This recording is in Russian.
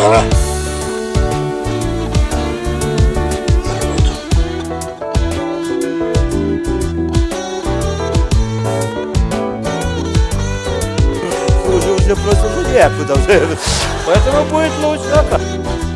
Да. Уже, уже просто ну, уже некуда. Поэтому будет лучше.